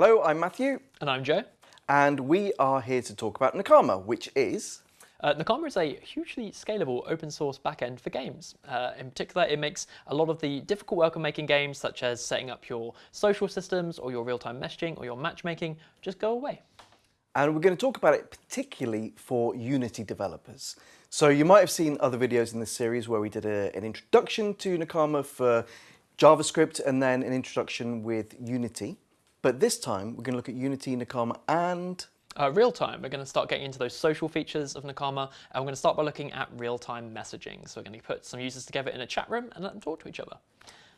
Hello, I'm Matthew, And I'm Joe. and we are here to talk about Nakama, which is Uh, Nakama is a hugely scalable open source backend for games. Uh, in particular, it makes a lot of the difficult work of making games, such as setting up your social systems or your real time messaging or your matchmaking, just go away. and we're going to talk about it particularly for Unity developers. So you might have seen other videos in this series where we did a, an introduction to Nakama for JavaScript and then an introduction with Unity. But this time we're going to look at Unity, Nakama, and Uh, real time, we're going to start getting into those social features of Nakama, and we're going to start by looking at real time messaging. So we're going to put some users together in a chat room and let them talk to each other.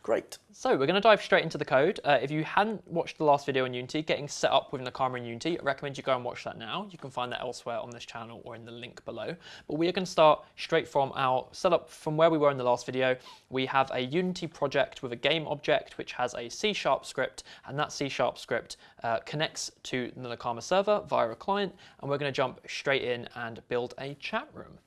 Great. So we're going to dive straight into the code. Uh, if you hadn't watched the last video on Unity, getting set up with Nakama in Unity, I recommend you go and watch that now. You can find that elsewhere on this channel or in the link below. But we are going to start straight from our setup from where we were in the last video. We have a Unity project with a game object which has a C-sharp script, and that C-sharp script uh, connects to the Nakama server via a client, and we're going to jump straight in and build a chat room.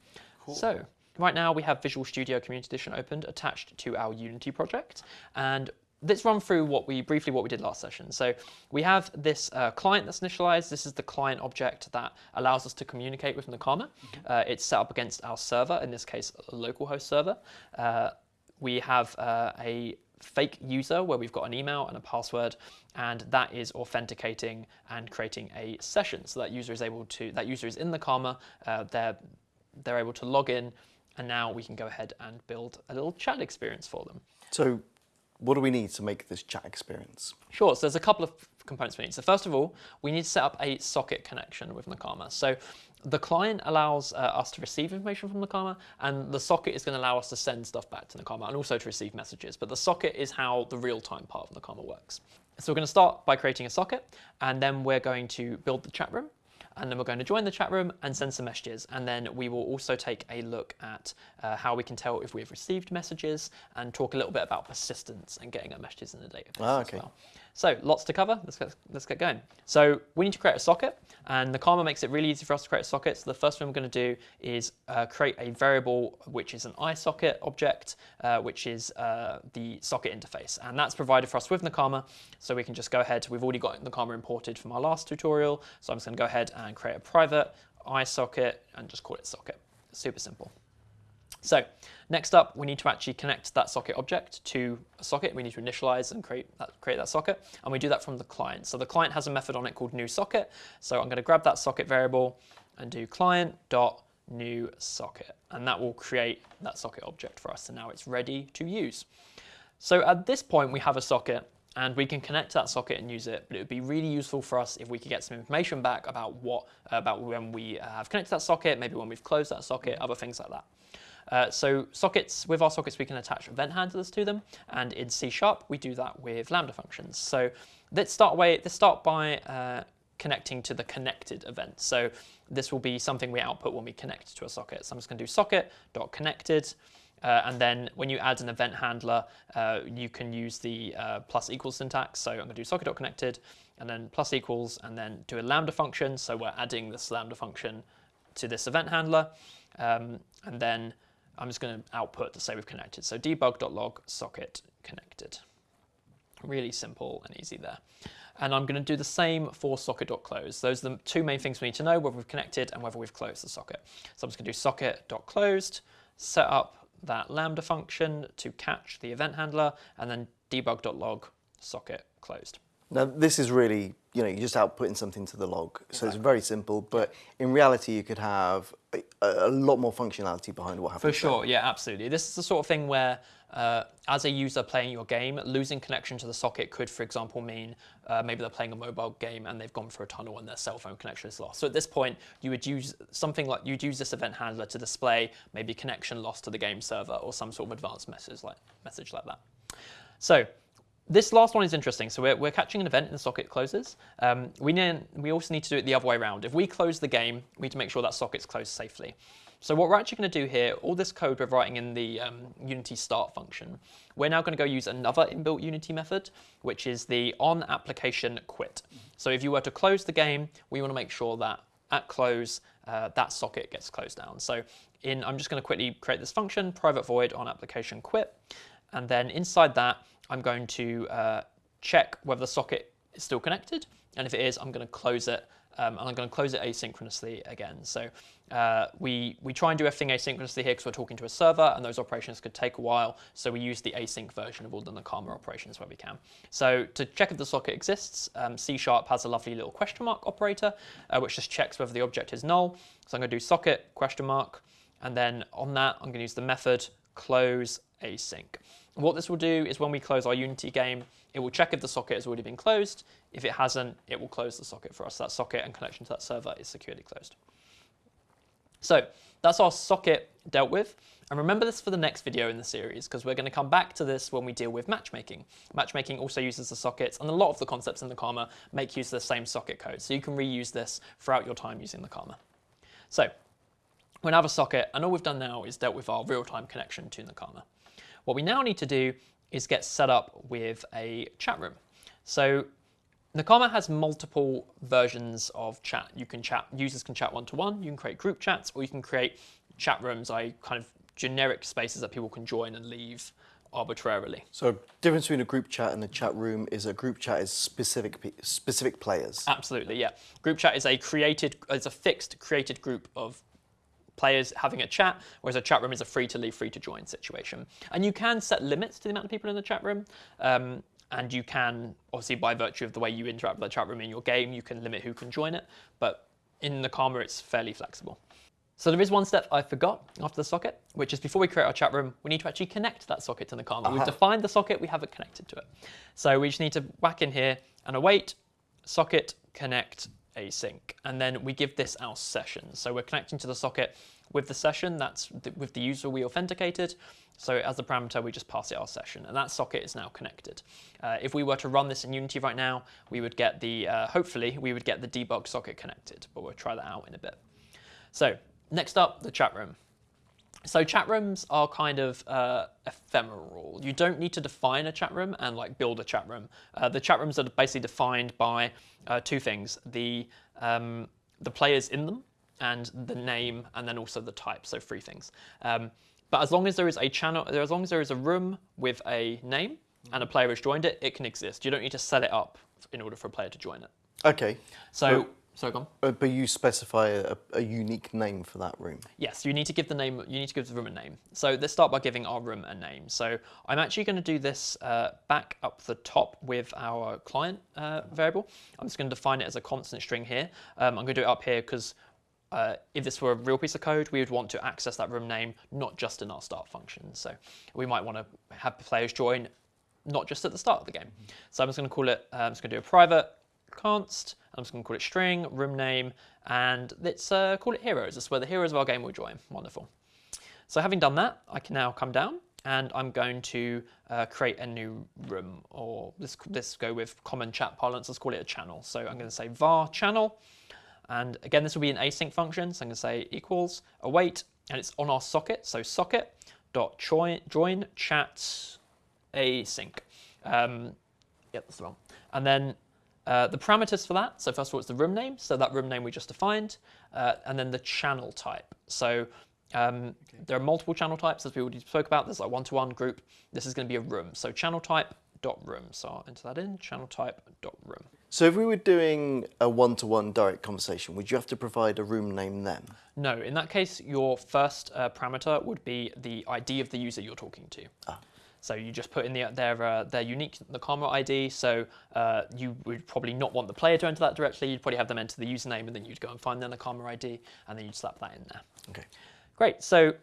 So right now we have Visual Studio Community Edition opened attached to our Unity project. And let's run through what we briefly what we did last session. So we have this uh, client that's initialized. This is the client object that allows us to communicate with Nakama. Uh, it's set up against our server, in this case, a localhost server. Uh, we have uh, a fake user where we've got an email and a password and that is authenticating and creating a session so that user is able to that user is in Nakama uh, they're they're able to log in and now we can go ahead and build a little chat experience for them So what do we need to make this chat experience? Sure, so there's a couple of components we need. So first of all, we need to set up a socket connection with Nakama. So the client allows uh, us to receive information from Nakama, and the socket is going to allow us to send stuff back to Nakama and also to receive messages. But the socket is how the real-time part of Nakama works. So we're going to start by creating a socket, and then we're going to build the chat room and then we're going to join the chat room and send some messages. And then we will also take a look at uh, how we can tell if we've received messages and talk a little bit about persistence and getting our messages in the database Ah, as well. So lots to cover. Let's get, let's get going. So we need to create a socket, and Nakama makes it really easy for us to create a socket. So the first thing we're going to do is uh, create a variable which is an iSocket object, uh, which is uh, the socket interface, and that's provided for us with Nakama. So we can just go ahead. We've already got Nakama imported from our last tutorial, so I'm just going to go ahead and create a private iSocket and just call it socket. Super simple. So next up, we need to actually connect that socket object to a socket. We need to initialize and create that, create that socket, and we do that from the client. So the client has a method on it called new socket. So I'm going to grab that socket variable and do client dot new socket, and that will create that socket object for us. And now it's ready to use. So at this point, we have a socket and we can connect to that socket and use it. But it would be really useful for us if we could get some information back about what about when we have connected that socket, maybe when we've closed that socket, other things like that. Uh, so sockets, with our sockets, we can attach event handlers to them, and in C Sharp, we do that with Lambda functions. So let's start away. Let's start by uh, connecting to the connected event. So this will be something we output when we connect to a socket. So I'm just going to do socket.connected. Uh, and then when you add an event handler, uh, you can use the uh, plus equals syntax. So I'm going to do socket.connected and then plus equals and then do a lambda function. So we're adding this lambda function to this event handler. Um, and then I'm just going to output to say we've connected. So debug.log socket connected. Really simple and easy there. And I'm going to do the same for socket.close. Those are the two main things we need to know, whether we've connected and whether we've closed the socket. So I'm just going to do socket.closed, set up that Lambda function to catch the event handler, and then debug.log socket closed. Now this is really, you know, you're just outputting something to the log. So it's very simple, but in reality you could have a, a lot more functionality behind what happens. For sure, yeah, absolutely. This is the sort of thing where, uh, as a user playing your game, losing connection to the socket could, for example, mean uh, maybe they're playing a mobile game and they've gone through a tunnel and their cell phone connection is lost. So at this point, you would use something like you'd use this event handler to display maybe connection lost to the game server or some sort of advanced message like message like that. So this last one is interesting. So we're, we're catching an event and the socket closes. Um, we, need, we also need to do it the other way around. If we close the game, we need to make sure that socket's closed safely. So what we're actually going to do here, all this code we're writing in the um, Unity start function, we're now going to go use another inbuilt Unity method, which is the on application quit. So if you were to close the game, we want to make sure that at close, uh, that socket gets closed down. So in, I'm just going to quickly create this function, private void on application quit. And then inside that, I'm going to uh, check whether the socket is still connected. And if it is, I'm going to close it. Um, and I'm going to close it asynchronously again. So uh, we, we try and do everything asynchronously here because we're talking to a server and those operations could take a while. So we use the async version of all the Nakama operations where we can. So to check if the socket exists, um, C Sharp has a lovely little question mark operator, uh, which just checks whether the object is null. So I'm going to do socket question mark. And then on that, I'm going to use the method close async. What this will do is when we close our Unity game, it will check if the socket has already been closed. If it hasn't, it will close the socket for us. That socket and connection to that server is securely closed. So that's our socket dealt with. And remember this for the next video in the series, because we're going to come back to this when we deal with matchmaking. Matchmaking also uses the sockets, and a lot of the concepts in Nakama make use of the same socket code. So you can reuse this throughout your time using Nakama. So we now have a socket, and all we've done now is dealt with our real-time connection to Nakama. What we now need to do is get set up with a chat room. So Nakama has multiple versions of chat. You can chat, users can chat one-to-one, -one, you can create group chats, or you can create chat rooms, I kind of generic spaces that people can join and leave arbitrarily. So difference between a group chat and a chat room is a group chat is specific specific players. Absolutely, yeah. Group chat is a created, it's a fixed created group of players having a chat, whereas a chat room is a free to leave, free to join situation. And you can set limits to the amount of people in the chat room. Um, and you can, obviously, by virtue of the way you interact with the chat room in your game, you can limit who can join it. But in Nakama, it's fairly flexible. So there is one step I forgot after the socket, which is before we create our chat room, we need to actually connect that socket to Nakama. Uh -huh. We've defined the socket, we haven't connected to it. So we just need to whack in here and await socket connect async. And then we give this our session. So we're connecting to the socket with the session, that's the, with the user we authenticated. So as the parameter, we just pass it our session, and that socket is now connected. Uh, if we were to run this in Unity right now, we would get the, uh, hopefully, we would get the debug socket connected, but we'll try that out in a bit. So next up, the chat room. So chat rooms are kind of uh, ephemeral. You don't need to define a chat room and like build a chat room. Uh, the chat rooms are basically defined by uh, two things: the um, the players in them and the name, and then also the type. So three things. Um, but as long as there is a channel, as long as there is a room with a name and a player has joined it, it can exist. You don't need to set it up in order for a player to join it. Okay. So. Sorry, go on. Uh, but you specify a, a, unique name for that room. Yes, you need to give the name. You need to give the room a name. So let's start by giving our room a name. So I'm actually going to do this uh, back up the top with our client uh, variable. I'm just going to define it as a constant string here. Um, I'm going to do it up here because uh, if this were a real piece of code, we would want to access that room name, not just in our start function. So we might want to have the players join not just at the start of the game. So I'm just going to call it, uh, I'm just going to do a private const, I'm just going to call it string, room name, and let's uh, call it heroes. That's where the heroes of our game will join. Wonderful. So having done that, I can now come down and I'm going to uh, create a new room, or let's, let's go with common chat parlance, let's call it a channel. So I'm going to say var channel, and again, this will be an async function, so I'm going to say equals await, and it's on our socket, so socket dot join, chat async. Um, yeah, that's the. And then uh, the parameters for that, so first of all, it's the room name, so that room name we just defined, uh, and then the channel type. So um, okay. there are multiple channel types, as we already spoke about. There's like one-to-one -one group. This is going to be a room. So channel type dot room. So I'll enter that in, channel type dot room. So if we were doing a one-to-one -one direct conversation, would you have to provide a room name then? No, in that case, your first uh, parameter would be the ID of the user you're talking to. Ah. So you just put in the, their, uh, their unique Nakama ID. So uh, you would probably not want the player to enter that directly. You'd probably have them enter the username and then you'd go and find their Nakama ID and then you'd slap that in there. Okay. Great. So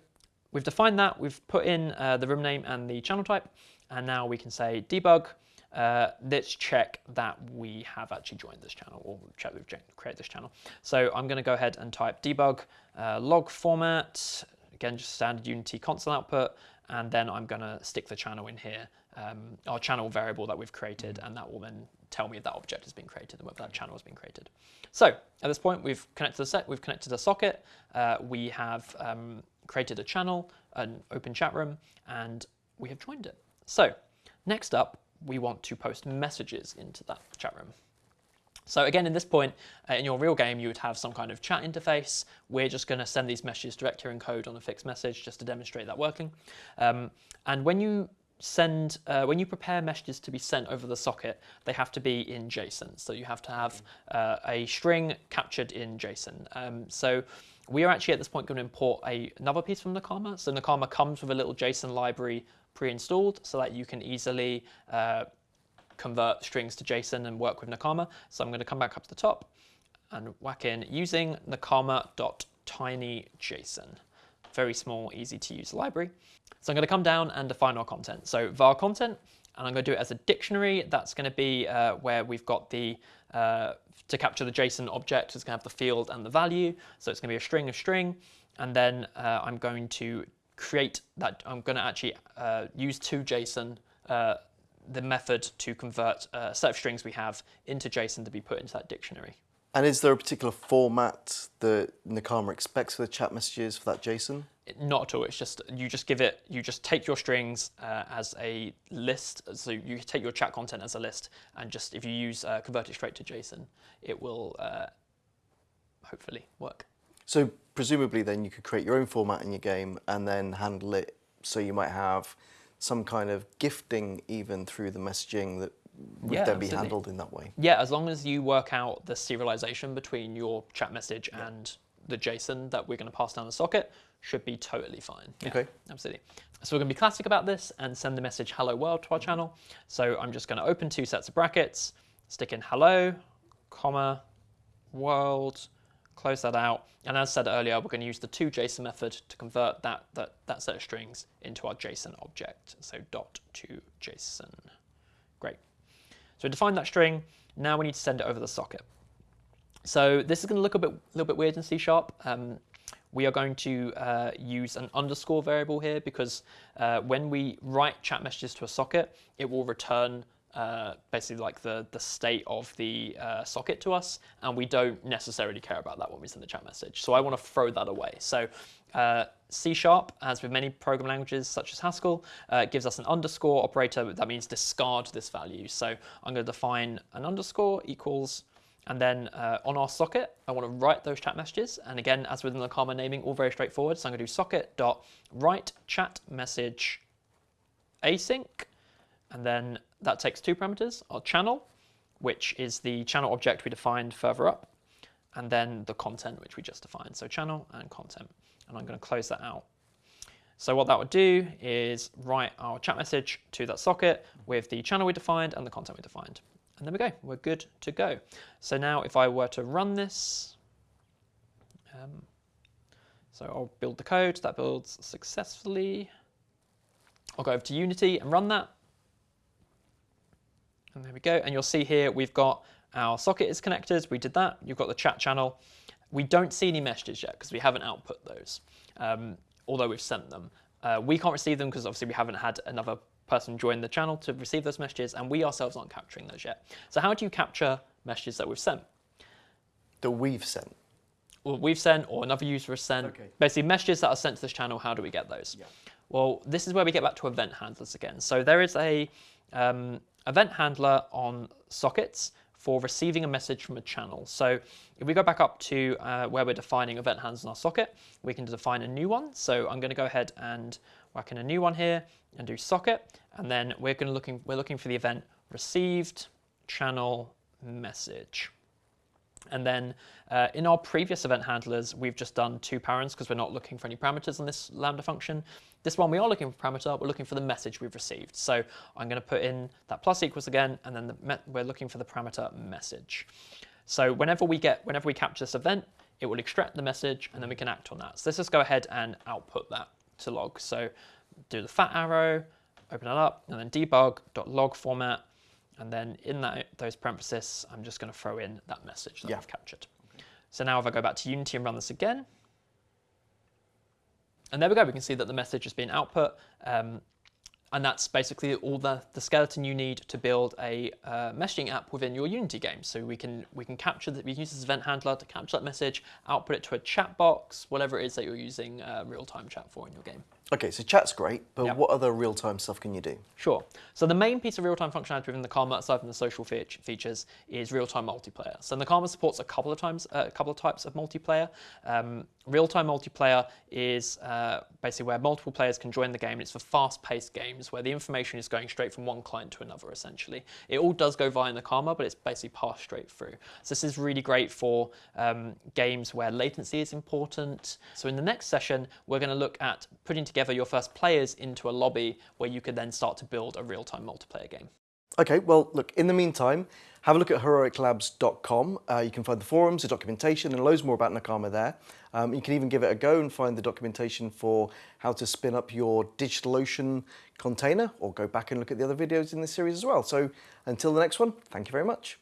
we've defined that. We've put in uh, the room name and the channel type. And now we can say debug. Uh, let's check that we have actually joined this channel or check we've created this channel. So I'm going to go ahead and type debug uh, log format. Again, just standard Unity console output and then I'm going to stick the channel in here, um, our channel variable that we've created, and that will then tell me if that object has been created and whether that channel has been created. So at this point, we've connected the set, we've connected a socket, uh, we have um, created a channel, an open chat room, and we have joined it. So next up, we want to post messages into that chat room. So again, in this point, uh, in your real game, you would have some kind of chat interface. We're just going to send these messages direct here in code on a fixed message just to demonstrate that working. Um, and when you send uh, when you prepare messages to be sent over the socket, they have to be in JSON. So you have to have uh, a string captured in JSON. Um, so we are actually at this point going to import a, another piece from Nakama. So Nakama comes with a little JSON library pre-installed so that you can easily uh, convert strings to JSON and work with Nakama. So I'm going to come back up to the top and whack in using nakama.tinyjson. Very small, easy to use library. So I'm going to come down and define our content. So var content, and I'm going to do it as a dictionary. That's going to be uh, where we've got the, uh, to capture the JSON object, it's going to have the field and the value. So it's going to be a string of string. And then uh, I'm going to create that, I'm going to actually uh, use to JSON uh, the method to convert a set of strings we have into JSON to be put into that dictionary. And is there a particular format that Nakama expects for the chat messages for that JSON? Not at all. It's just you just give it. You just take your strings uh, as a list. So you take your chat content as a list, and just if you use uh, convert it straight to JSON, it will uh, hopefully work. So presumably, then you could create your own format in your game and then handle it. So you might have some kind of gifting even through the messaging that would Yeah, then be absolutely. handled in that way. Yeah, as long as you work out the serialization between your chat message and the JSON that we're going to pass down the socket, should be totally fine. Yeah, Okay. Absolutely. So we're going to be classic about this and send the message hello world to our mm-hmm. channel. So I'm just going to open two sets of brackets, stick in hello, comma, world, close that out. And as said earlier, we're going to use the to JSON method to convert that, that, that set of strings into our JSON object. So dot to JSON. Great. So we define that string. Now we need to send it over the socket. So this is going to look a bit, little bit weird in C Sharp. Um, we are going to uh, use an underscore variable here because uh, when we write chat messages to a socket, it will return uh, basically like the, the state of the uh, socket to us, and we don't necessarily care about that when we send the chat message. So I want to throw that away. So uh, C Sharp, as with many programming languages such as Haskell, uh, gives us an underscore operator. That means discard this value. So I'm going to define an underscore equals and then uh, on our socket, I want to write those chat messages. And again, as within Nakama naming, all very straightforward. So I'm going to do socket dot write chat message async. And then that takes two parameters, our channel, which is the channel object we defined further up, and then the content, which we just defined. So channel and content. And I'm going to close that out. So what that would do is write our chat message to that socket with the channel we defined and the content we defined. And there we go, we're good to go. So now if I were to run this, um, so I'll build the code, that builds successfully. I'll go over to Unity and run that. And there we go. And you'll see here we've got our socket is connected. We did that. You've got the chat channel. We don't see any messages yet because we haven't output those, um, although we've sent them. Uh, we can't receive them because obviously we haven't had another person join the channel to receive those messages, and we ourselves aren't capturing those yet. So how do you capture messages that we've sent? That we've sent. Or we've sent, or another user has sent. Okay. Basically, messages that are sent to this channel. How do we get those? Yeah. Well, this is where we get back to event handlers again. So there is a um, event handler on sockets for receiving a message from a channel. So if we go back up to uh, where we're defining event handlers in our socket, we can define a new one. So I'm going to go ahead and whack in a new one here and do socket, and then we're going to looking we're looking for the event received channel message. And then uh, in our previous event handlers, we've just done two parents because we're not looking for any parameters on this Lambda function. This one, we are looking for parameter, we're looking for the message we've received. So I'm going to put in that plus equals again, and then the we're looking for the parameter message. So whenever we get, whenever we capture this event, it will extract the message, and then we can act on that. So let's just go ahead and output that to log. So do the fat arrow, open it up, and then debug.log format, and then in that those parentheses, I'm just going to throw in that message that Yeah. I've captured. So now if I go back to Unity and run this again, and there we go, we can see that the message has been output. Um, and that's basically all the, the skeleton you need to build a uh, messaging app within your Unity game. So we can we can capture that we can use this event handler to capture that message, output it to a chat box, whatever it is that you're using uh, real-time chat for in your game. Okay, so chat's great, but Yep. what other real-time stuff can you do? Sure. So the main piece of real-time functionality within Nakama, aside from the social fe- features, is real-time multiplayer. So Nakama supports a couple of times, uh, a couple of types of multiplayer. Um, real-time multiplayer is uh, basically where multiple players can join the game. It's for fast-paced games where the information is going straight from one client to another. Essentially, it all does go via Nakama, but it's basically passed straight through. So this is really great for um, games where latency is important. So in the next session, we're going to look at putting together your first players into a lobby where you could then start to build a real-time multiplayer game. Okay, well, look, in the meantime, have a look at heroiclabs.com. Uh, you can find the forums, the documentation, and loads more about Nakama there. Um, you can even give it a go and find the documentation for how to spin up your DigitalOcean container, or go back and look at the other videos in this series as well. So until the next one, thank you very much.